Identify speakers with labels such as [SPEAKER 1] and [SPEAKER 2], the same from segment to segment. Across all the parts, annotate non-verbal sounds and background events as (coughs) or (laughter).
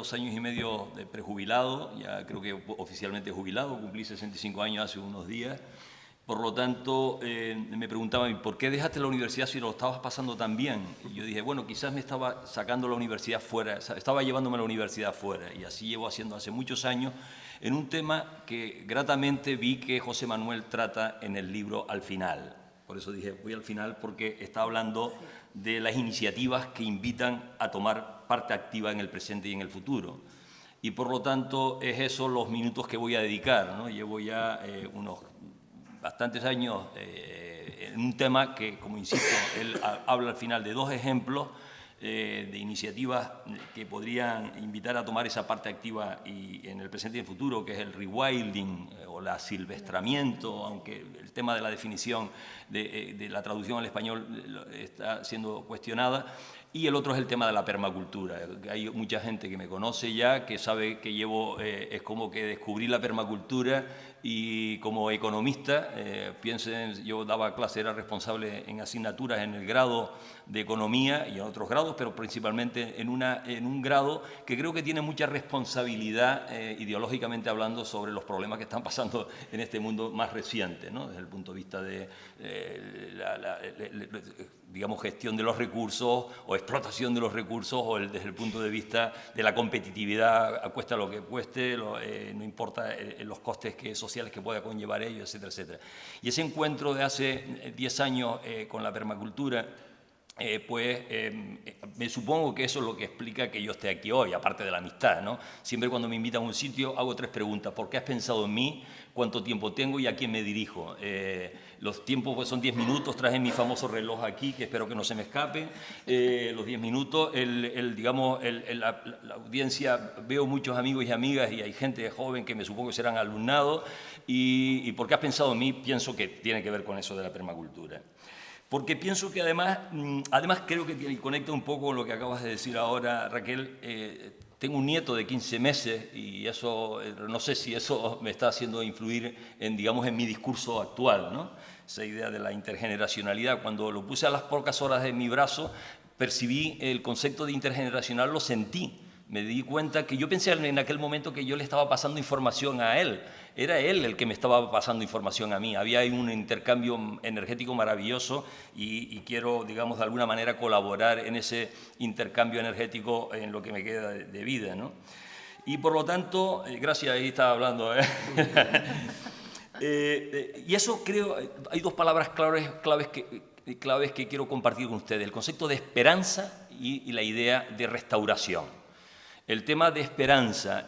[SPEAKER 1] dos años y medio de prejubilado, ya creo que oficialmente jubilado, cumplí 65 años hace unos días. Por lo tanto, eh, me preguntaban, ¿por qué dejaste la universidad si lo estabas pasando tan bien? Y yo dije, bueno, quizás me estaba sacando la universidad fuera, estaba llevándome la universidad fuera, y así llevo haciendo hace muchos años, en un tema que gratamente vi que José Manuel trata en el libro al final. Por eso dije, voy al final, porque está hablando de las iniciativas que invitan a tomar parte activa en el presente y en el futuro. Y por lo tanto, es eso los minutos que voy a dedicar. Llevo ya eh, unos bastantes años eh, en un tema que, como insisto, él habla al final de dos ejemplos eh, de iniciativas que podrían invitar a tomar esa parte activa y en el presente y en el futuro, que es el rewilding eh, o la silvestramiento, aunque el tema de la definición de, de la traducción al español está siendo cuestionada, y el otro es el tema de la permacultura. Hay mucha gente que me conoce ya, que sabe que llevo, eh, es como que descubrí la permacultura y como economista, eh, piensen, yo daba clase, era responsable en asignaturas en el grado de economía y en otros grados, pero principalmente en, una, en un grado que creo que tiene mucha responsabilidad eh, ideológicamente hablando sobre los problemas que están pasando en este mundo más reciente, ¿no? desde el punto de vista de la, digamos, gestión de los recursos o explotación de los recursos o desde el punto de vista de la competitividad, cuesta lo que cueste, eh, no importa eh, los costes que, sociales que pueda conllevar ello, etcétera, etcétera. Y ese encuentro de hace 10 años eh, con la permacultura, pues me supongo que eso es lo que explica que yo esté aquí hoy, aparte de la amistad. ¿no? Siempre cuando me invitan a un sitio hago tres preguntas. ¿Por qué has pensado en mí? ¿Cuánto tiempo tengo y a quién me dirijo? Los tiempos pues, son 10 minutos, traje mi famoso reloj aquí, que espero que no se me escape. Eh, los 10 minutos, el, digamos, la, audiencia, veo muchos amigos y amigas y hay gente joven que me supongo serán alumnados. Y, y porque has pensado en mí, pienso que tiene que ver con eso de la permacultura porque pienso que además, mm, además creo que conecta un poco lo que acabas de decir ahora, Raquel, eh, tengo un nieto de 15 meses y eso, eh, no sé si eso me está haciendo influir en, digamos, en mi discurso actual, ¿no? esa idea de la intergeneracionalidad. Cuando lo puse a las pocas horas de mi brazo, percibí el concepto de intergeneracional, lo sentí. Me di cuenta que yo pensé en aquel momento que yo le estaba pasando información a él. Era él el que me estaba pasando información a mí. Había un intercambio energético maravilloso y, quiero, digamos, de alguna manera colaborar en ese intercambio energético en lo que me queda de, vida. ¿no? Y por lo tanto, eh, gracias, ahí estaba hablando. ¿eh? (laughs) Eh, y eso creo, hay dos palabras claves, claves, que, claves que quiero compartir con ustedes, el concepto de esperanza y, la idea de restauración. El tema de esperanza,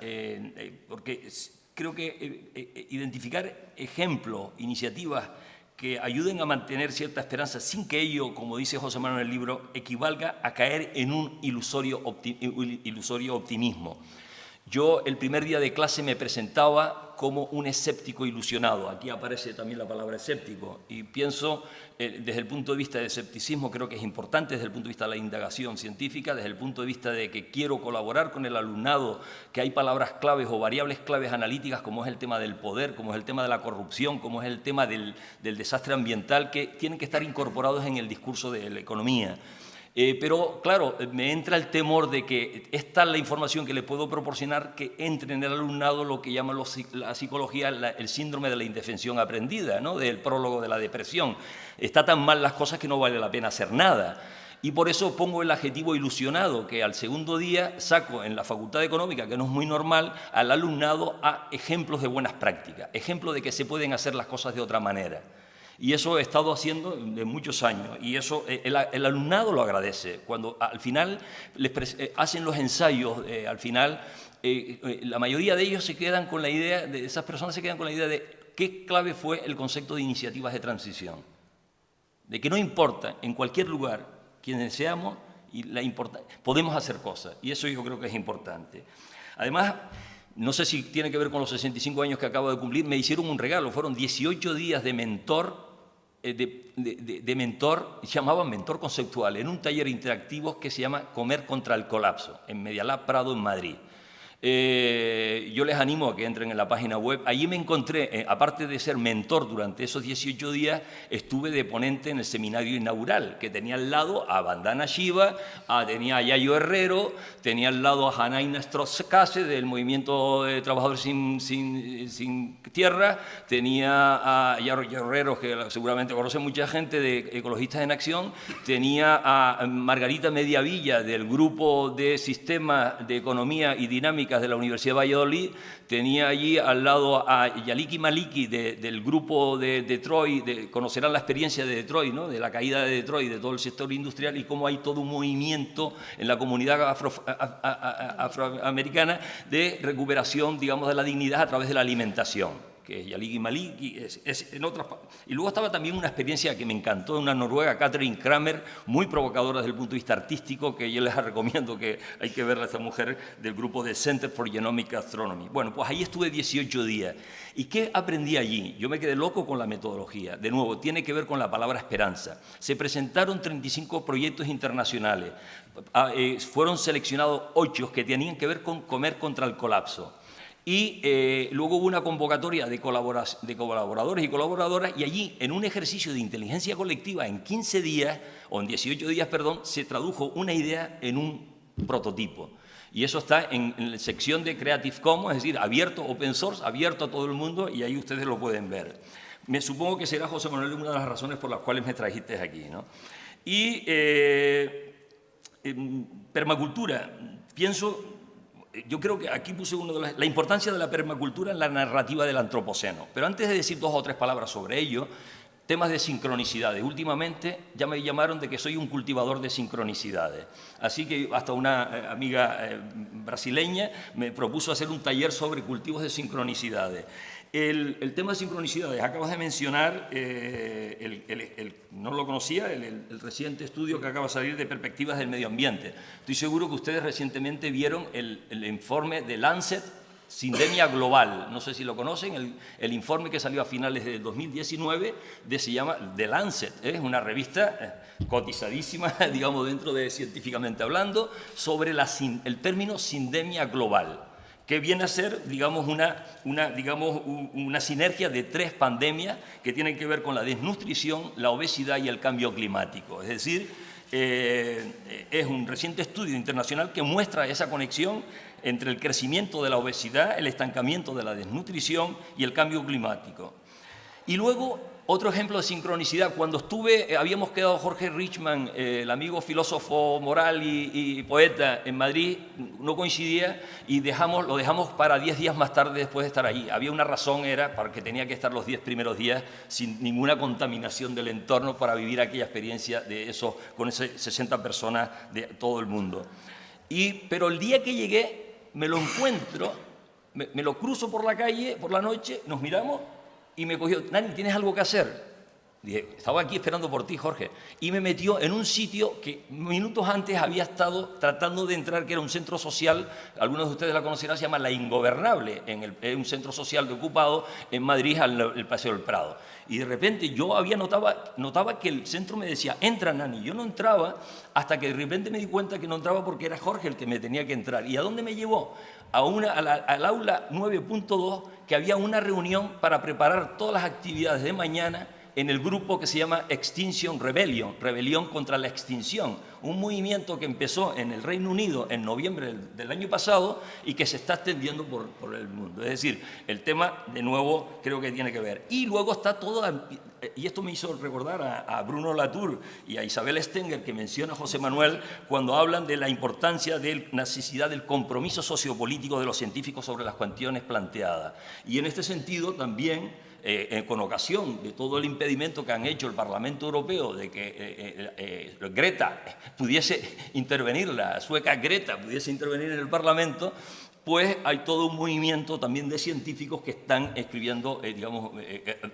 [SPEAKER 1] porque creo que identificar ejemplos, iniciativas que ayuden a mantener cierta esperanza sin que ello, como dice José Manuel en el libro, equivalga a caer en un ilusorio, ilusorio optimismo. Yo el primer día de clase me presentaba como un escéptico ilusionado. Aquí aparece también la palabra escéptico. Y pienso, eh, desde el punto de vista del escepticismo, creo que es importante desde el punto de vista de la indagación científica, desde el punto de vista de que quiero colaborar con el alumnado, que hay palabras claves o variables claves analíticas, como es el tema del poder, como es el tema de la corrupción, como es el tema del, del desastre ambiental, que tienen que estar incorporados en el discurso de la economía. Eh, pero, claro, me entra el temor de que esta es la información que le puedo proporcionar que entre en el alumnado lo que llama la psicología el síndrome de la indefensión aprendida, ¿no? del prólogo de la depresión. Está tan mal las cosas que no vale la pena hacer nada. Y por eso pongo el adjetivo ilusionado, que al segundo día saco en la Facultad Económica, que no es muy normal, al alumnado a ejemplos de buenas prácticas, ejemplos de que se pueden hacer las cosas de otra manera. Y eso he estado haciendo de muchos años y eso eh, el, alumnado lo agradece. Cuando al final les eh, hacen los ensayos, eh, al final la mayoría de ellos se quedan con la idea, de esas personas se quedan con la idea de qué clave fue el concepto de iniciativas de transición. De que no importa en cualquier lugar quienes seamos, y la podemos hacer cosas. Y eso yo creo que es importante. Además, no sé si tiene que ver con los 65 años que acabo de cumplir, me hicieron un regalo, fueron 18 días de mentor eh, de, mentor, llamaban mentor conceptual, en un taller interactivo que se llama Comer contra el colapso, en Medialab Prado, en Madrid. Eh, yo les animo a que entren en la página web. Allí me encontré, eh, aparte de ser mentor durante esos 18 días, estuve de ponente en el seminario inaugural, que tenía al lado a Bandana Shiva, tenía a Yayo Herrero, tenía al lado a Hanaina Stroskase del Movimiento de Trabajadores sin, sin, Tierra, tenía a Yayo Herrero, que seguramente conoce mucha gente de Ecologistas en Acción, tenía a Margarita Mediavilla del Grupo de Sistemas de Economía y Dinámica de la Universidad de Valladolid, tenía allí al lado a Yaliki Maliki del grupo de Detroit, conocerán la experiencia de Detroit, ¿no? de la caída de Detroit, de todo el sector industrial y cómo hay todo un movimiento en la comunidad afroamericana de recuperación, digamos, de la dignidad a través de la alimentación que es Yaligi Maliki, en otras Y luego estaba también una experiencia que me encantó de una noruega, Catherine Kramer, muy provocadora desde el punto de vista artístico, que yo les (laughs) recomiendo que hay que verla esta mujer del grupo de Center for Genomic Astronomy. Bueno, pues ahí estuve 18 días. ¿Y qué aprendí allí? Yo me quedé loco con la metodología. De nuevo, tiene que ver con la palabra esperanza. Se presentaron 35 proyectos internacionales. Ah, eh, fueron seleccionados 8 que tenían que ver con comer contra el colapso. Y eh, luego hubo una convocatoria de, de, colaboradores y colaboradoras y allí, en un ejercicio de inteligencia colectiva, en 15 días, o en 18 días, perdón, se tradujo una idea en un prototipo. Y eso está en, la sección de Creative Commons, es decir, abierto, open source, abierto a todo el mundo y ahí ustedes lo pueden ver. Me supongo que será, José Manuel, una de las razones por las cuales me trajiste aquí. ¿no? Y eh, permacultura, pienso yo creo que aquí puse uno de la importancia de la permacultura en la narrativa del antropoceno. Pero antes de decir dos o tres palabras sobre ello, temas de sincronicidades. Últimamente ya me llamaron de que soy un cultivador de sincronicidades. Así que hasta una eh, amiga eh, brasileña me propuso hacer un taller sobre cultivos de sincronicidades. El, tema de sincronicidades, acabas de mencionar, eh, el, no lo conocía, el, reciente estudio que acaba de salir de perspectivas del medio ambiente. Estoy seguro que ustedes recientemente vieron el, informe de Lancet Sindemia Global, no sé si lo conocen, el, informe que salió a finales de 2019 de, se llama The Lancet, es una revista eh, cotizadísima, (laughs) digamos, dentro de científicamente hablando, sobre el término sindemia global que viene a ser, digamos, una, una, digamos, una sinergia de tres pandemias que tienen que ver con la desnutrición, la obesidad y el cambio climático. Es decir, eh, es un reciente estudio internacional que muestra esa conexión entre el crecimiento de la obesidad, el estancamiento de la desnutrición y el cambio climático. Y luego otro ejemplo de sincronicidad, cuando estuve, eh, habíamos quedado Jorge Richman, eh, el amigo filósofo moral y, poeta en Madrid, no coincidía y dejamos, lo dejamos para 10 días más tarde después de estar allí. Había una razón, era porque tenía que estar los 10 primeros días sin ninguna contaminación del entorno para vivir aquella experiencia de eso, con esas 60 personas de todo el mundo. Y, pero el día que llegué, me lo encuentro, me lo cruzo por la calle, por la noche, nos miramos y me cogió, Nani, ¿tienes algo que hacer? Estaba aquí esperando por ti, Jorge. Y me metió en un sitio que minutos antes había estado tratando de entrar, que era un centro social, algunos de ustedes la conocerán, se llama La Ingobernable, en, un centro social de ocupado en Madrid, al el Paseo del Prado. Y de repente yo había notaba, notaba que el centro me decía, entra Nani. Yo no entraba hasta que de repente me di cuenta que no entraba porque era Jorge el que me tenía que entrar. ¿Y a dónde me llevó? A una, al aula 9.2 que había una reunión para preparar todas las actividades de mañana en el grupo que se llama Extinction Rebellion, Rebelión contra la Extinción, un movimiento que empezó en el Reino Unido en noviembre del, año pasado y que se está extendiendo por, el mundo. Es decir, el tema, de nuevo, creo que tiene que ver. Y luego está todo, y esto me hizo recordar a, a Bruno Latour y a Isabel Stenger, que menciona José Manuel, cuando hablan de la importancia de la necesidad del compromiso sociopolítico de los científicos sobre las cuestiones planteadas. Y en este sentido también eh, eh, con ocasión de todo el impedimento que han hecho el Parlamento Europeo de que eh, Greta pudiese intervenir, la sueca Greta pudiese intervenir en el Parlamento, pues hay todo un movimiento también de científicos que están escribiendo, digamos,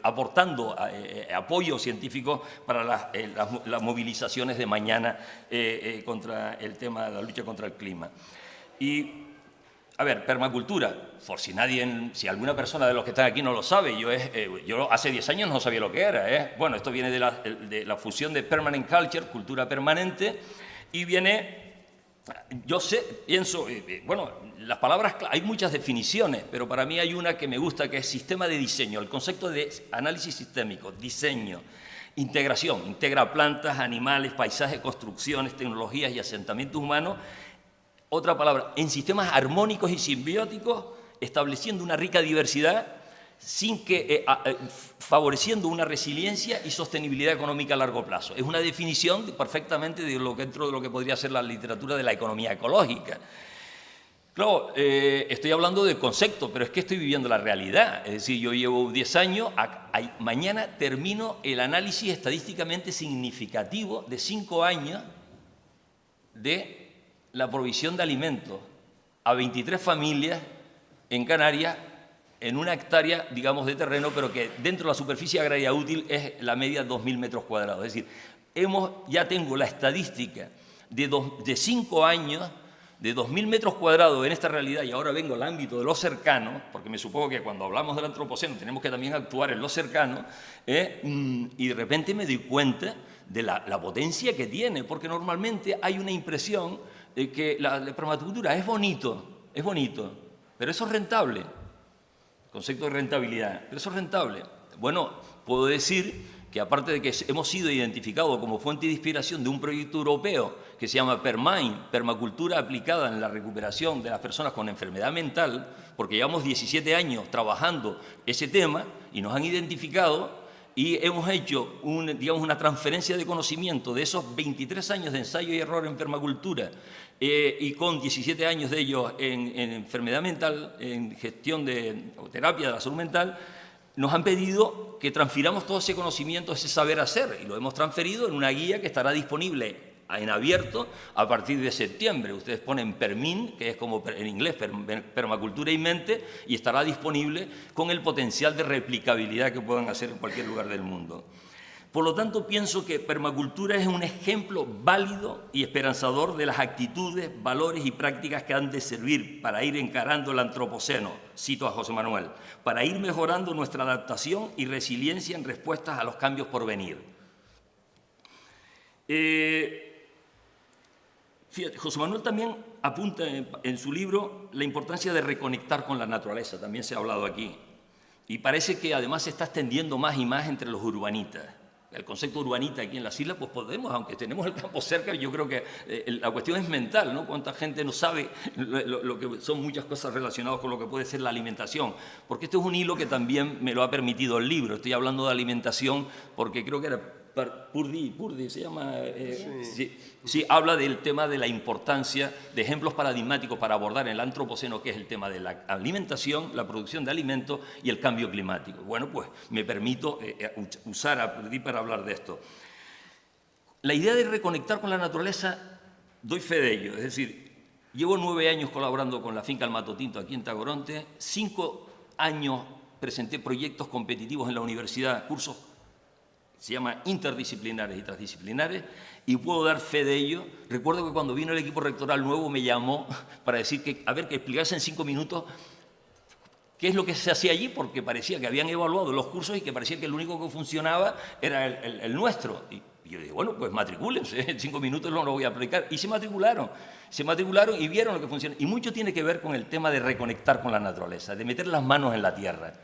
[SPEAKER 1] aportando apoyo científico para las, las, movilizaciones de mañana contra el tema de la lucha contra el clima. Y a ver, permacultura, por si nadie, si alguna persona de los que están aquí no lo sabe, yo, es, eh, yo hace 10 años no sabía lo que era. ¿eh? Bueno, esto viene de la, fusión de permanent culture, cultura permanente, y viene yo sé, pienso, eh, eh, bueno, las palabras, hay muchas definiciones, pero para mí hay una que me gusta, que es sistema de diseño, el concepto de análisis sistémico, diseño, integración, integra plantas, animales, paisajes, construcciones, tecnologías y asentamientos humanos. Otra palabra, en sistemas armónicos y simbióticos, estableciendo una rica diversidad sin que, eh, favoreciendo una resiliencia y sostenibilidad económica a largo plazo. Es una definición perfectamente de lo, dentro de lo que podría ser la literatura de la economía ecológica. Claro, eh, estoy hablando de concepto, pero es que estoy viviendo la realidad. Es decir, yo llevo 10 años, mañana termino el análisis estadísticamente significativo de 5 años de la provisión de alimentos a 23 familias en Canarias en una hectárea, digamos, de terreno, pero que dentro de la superficie agraria útil es la media 2.000 metros cuadrados. Es decir, hemos, ya tengo la estadística de, de cinco años de 2.000 metros cuadrados en esta realidad, y ahora vengo al ámbito de lo cercano, porque me supongo que cuando hablamos del antropoceno tenemos que también actuar en lo cercano, eh, mm, y de repente me doy cuenta de la, potencia que tiene, porque normalmente hay una impresión de que la, la permacultura es bonito, es bonito, pero eso es rentable concepto de rentabilidad. Pero eso es rentable. Bueno, puedo decir que aparte de que hemos sido identificados como fuente de inspiración de un proyecto europeo que se llama PERMAIN, Permacultura aplicada en la recuperación de las personas con enfermedad mental, porque llevamos 17 años trabajando ese tema y nos han identificado y hemos hecho digamos, una transferencia de conocimiento de esos 23 años de ensayo y error en permacultura eh, y con 17 años de ellos en, enfermedad mental, en gestión de terapia de la salud mental, nos han pedido que transfiramos todo ese conocimiento, ese saber hacer, y lo hemos transferido en una guía que estará disponible en abierto a partir de septiembre. Ustedes ponen PERMIN, que es como en inglés, permacultura y mente, y estará disponible con el potencial de replicabilidad que puedan hacer en cualquier lugar del mundo. Por lo tanto, pienso que permacultura es un ejemplo válido y esperanzador de las actitudes, valores y prácticas que han de servir para ir encarando el antropoceno, cito a José Manuel, para ir mejorando nuestra adaptación y resiliencia en respuestas a los cambios por venir. Eh, José Manuel también apunta en, su libro la importancia de reconectar con la naturaleza, también se ha hablado aquí. Y parece que además se está extendiendo más y más entre los urbanitas. El concepto urbanita aquí en las islas, pues podemos, aunque tenemos el campo cerca, yo creo que eh, la cuestión es mental, ¿no? Cuánta gente no sabe lo, que son muchas cosas relacionadas con lo que puede ser la alimentación. Porque esto es un hilo que también me lo ha permitido el libro. Estoy hablando de alimentación porque creo que era Purdi, Purdi se llama, eh, sí. habla del tema de la importancia de ejemplos paradigmáticos para abordar el antropoceno, que es el tema de la alimentación, la producción de alimentos y el cambio climático. Bueno, pues me permito eh, eh, usar a Purdi para hablar de esto. La idea de reconectar con la naturaleza, doy fe de ello, es decir, llevo nueve años colaborando con la finca El Matotinto aquí en Tagoronte, cinco años presenté proyectos competitivos en la universidad, cursos se llama interdisciplinares y transdisciplinares, y puedo dar fe de ello. Recuerdo que cuando vino el equipo rectoral nuevo me llamó (laughs) para decir que, a ver, que explicase en cinco minutos qué es lo que se hacía allí, porque parecía que habían evaluado los cursos y que parecía que el único que funcionaba era el, nuestro. Y, yo dije, bueno, pues matricúlense, (laughs) en cinco minutos no lo voy a aplicar. Y se matricularon, se matricularon y vieron lo que funciona. Y mucho tiene que ver con el tema de reconectar con la naturaleza, de meter las manos en la tierra.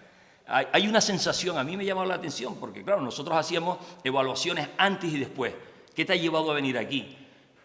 [SPEAKER 1] Hay una sensación, a mí me llamado la atención, porque claro, nosotros hacíamos evaluaciones antes y después. ¿Qué te ha llevado a venir aquí?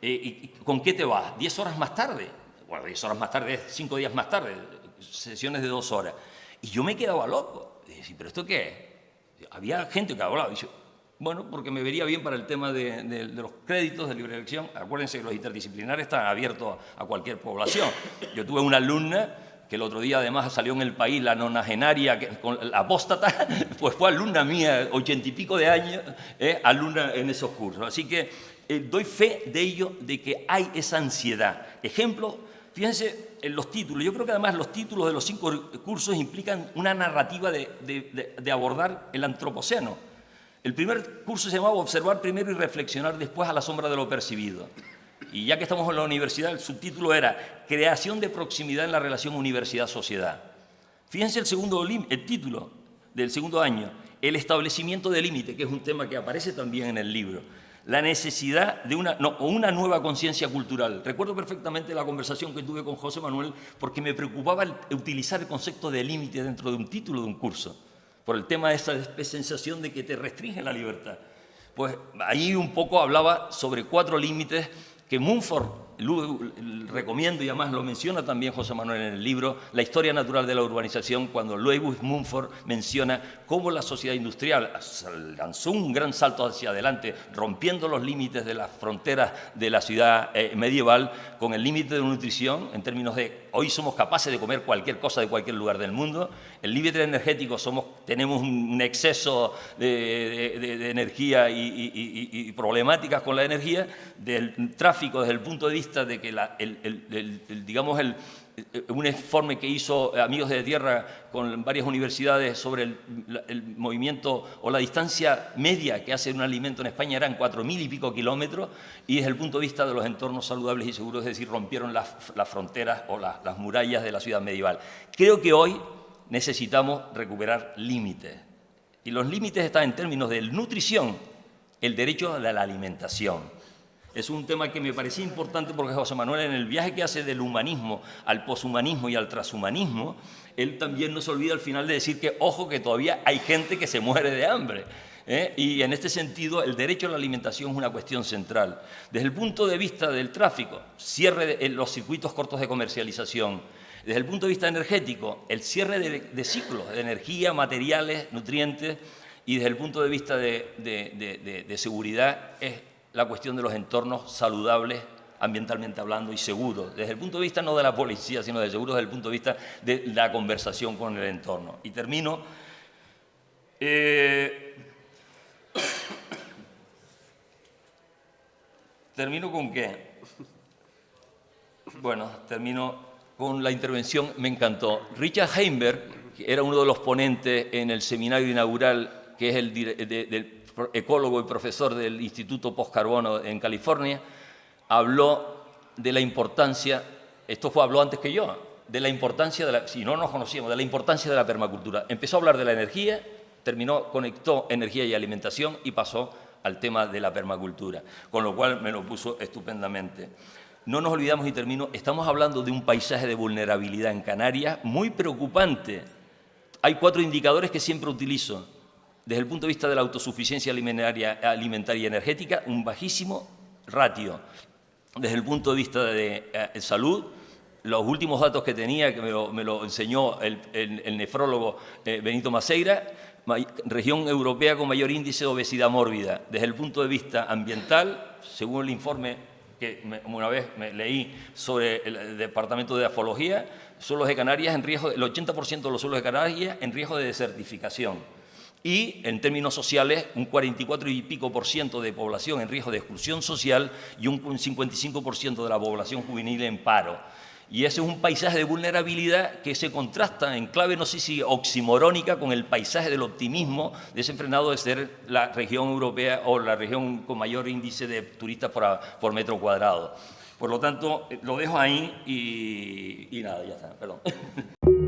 [SPEAKER 1] Eh, y ¿Con qué te vas? ¿Diez horas más tarde? Bueno, diez horas más tarde, cinco días más tarde, sesiones de dos horas. Y yo me quedaba loco. Decía, ¿pero esto qué es? Había gente que hablaba. Y yo, bueno, porque me vería bien para el tema de, los créditos de libre elección. Acuérdense que los interdisciplinares están abiertos a cualquier población. Yo tuve una alumna que el otro día además salió en el país la nonagenaria, la apóstata, (laughs) pues fue alumna mía, ochenta y pico de años, eh, alumna en esos cursos. Así que eh, doy fe de ello, de que hay esa ansiedad. Ejemplo, fíjense en los títulos. Yo creo que además los títulos de los cinco cursos implican una narrativa de, de abordar el antropoceno. El primer curso se llamaba Observar primero y reflexionar después a la sombra de lo percibido y ya que estamos en la universidad, el subtítulo era Creación de proximidad en la relación universidad-sociedad. Fíjense el segundo el título del segundo año, el establecimiento de límite, que es un tema que aparece también en el libro. la necesidad de una, no, una nueva conciencia cultural. Recuerdo perfectamente la conversación que tuve con José Manuel porque me preocupaba utilizar el concepto de límite dentro de un título de un curso, por el tema de esa sensación de que te restringe la libertad. Pues ahí un poco hablaba sobre cuatro límites que Recomiendo y además lo menciona también José Manuel en el libro, La historia natural de la urbanización, cuando Lewis Mumford menciona cómo la sociedad industrial lanzó un gran salto hacia adelante, rompiendo los límites de las fronteras de la ciudad eh, medieval, con el límite de nutrición, en términos de hoy somos capaces de comer cualquier cosa de cualquier lugar del mundo, el límite energético somos, tenemos un exceso de, energía y, problemáticas con la energía, del tráfico desde el punto de vista de que el, digamos el, un informe que hizo Amigos de Tierra con varias universidades sobre el, movimiento o la distancia media que hace un alimento en España eran cuatro mil y pico kilómetros y desde el punto de vista de los entornos saludables y seguros, es decir, rompieron las, fronteras o las murallas de la ciudad medieval. Creo que hoy necesitamos recuperar límites y los límites están en términos de nutrición, el derecho a la alimentación es un tema que me parecía importante porque José Manuel, en el viaje que hace del humanismo al poshumanismo y al transhumanismo, él también no se olvida al final de decir que, ojo, que todavía hay gente que se muere de hambre. ¿eh? Y en este sentido, el derecho a la alimentación es una cuestión central. Desde el punto de vista del tráfico, cierre de los circuitos cortos de comercialización, desde el punto de vista energético, el cierre de, ciclos de energía, materiales, nutrientes, y desde el punto de vista de, de seguridad, es la cuestión de los entornos saludables ambientalmente hablando y seguros, desde el punto de vista no de la policía, sino de seguro desde el punto de vista de la conversación con el entorno. Y termino. Eh, (coughs) ¿Termino con qué? Bueno, termino con la intervención, me encantó. Richard Heimberg, que era uno de los ponentes en el seminario inaugural, que es el del ecólogo y profesor del Instituto Postcarbono en California, habló de la importancia, esto fue, habló antes que yo, de la importancia, de la, si no nos conocíamos, de la importancia de la permacultura. Empezó a hablar de la energía, terminó, conectó energía y alimentación y pasó al tema de la permacultura, con lo cual me lo puso estupendamente. No nos olvidamos y termino, estamos hablando de un paisaje de vulnerabilidad en Canarias muy preocupante. Hay cuatro indicadores que siempre utilizo desde el punto de vista de la autosuficiencia alimentaria, alimentaria y energética, un bajísimo ratio. Desde el punto de vista de eh, salud, los últimos datos que tenía, que me lo, enseñó el, nefrólogo eh, Benito Maceira, región europea con mayor índice de obesidad mórbida. Desde el punto de vista ambiental, según el informe que una vez me leí sobre el Departamento de Afología, suelos de Canarias en riesgo, el 80% de los suelos de Canarias en riesgo de desertificación y en términos sociales un 44 y pico por ciento de población en riesgo de exclusión social y un 55 por ciento de la población juvenil en paro. Y ese es un paisaje de vulnerabilidad que se contrasta en clave, no sé si oximorónica, con el paisaje del optimismo desenfrenado de ser la región europea o la región con mayor índice de turistas por, por metro cuadrado. Por lo tanto, lo dejo ahí y, y nada, ya está, perdón. (laughs)